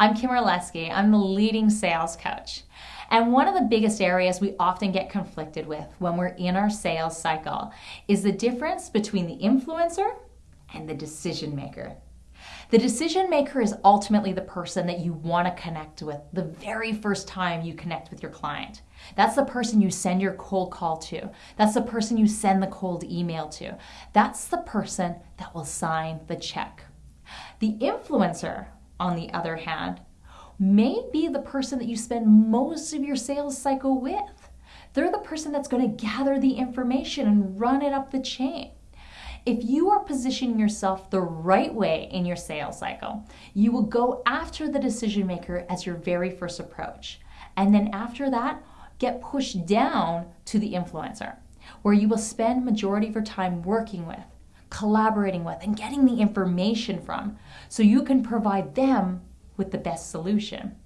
I'm Kim Orlesky. I'm the leading sales coach. And one of the biggest areas we often get conflicted with when we're in our sales cycle is the difference between the influencer and the decision maker. The decision maker is ultimately the person that you want to connect with the very first time you connect with your client. That's the person you send your cold call to. That's the person you send the cold email to. That's the person that will sign the check. The influencer, on the other hand, may be the person that you spend most of your sales cycle with. They're the person that's going to gather the information and run it up the chain. If you are positioning yourself the right way in your sales cycle, you will go after the decision maker as your very first approach. And then after that, get pushed down to the influencer, where you will spend majority of your time working with, collaborating with, and getting the information from so you can provide them with the best solution.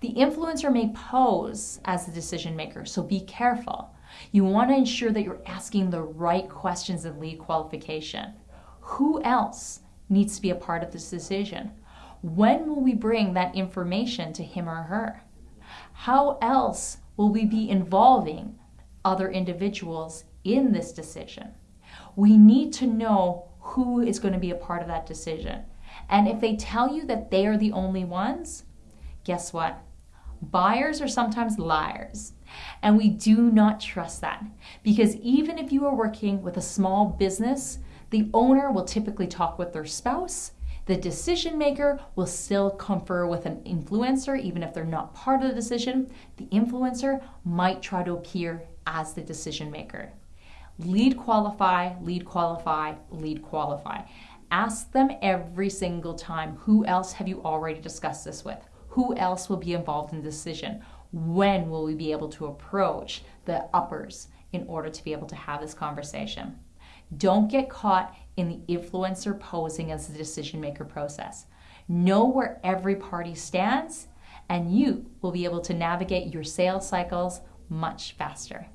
The influencer may pose as the decision maker, so be careful. You want to ensure that you're asking the right questions in lead qualification. Who else needs to be a part of this decision? When will we bring that information to him or her? How else will we be involving other individuals in this decision? We need to know who is going to be a part of that decision. And if they tell you that they are the only ones, guess what? Buyers are sometimes liars. And we do not trust that because even if you are working with a small business, the owner will typically talk with their spouse. The decision maker will still confer with an influencer, even if they're not part of the decision. The influencer might try to appear as the decision maker. Lead qualify, lead qualify, lead qualify. Ask them every single time who else have you already discussed this with? Who else will be involved in the decision? When will we be able to approach the uppers in order to be able to have this conversation? Don't get caught in the influencer posing as the decision maker process. Know where every party stands, and you will be able to navigate your sales cycles much faster.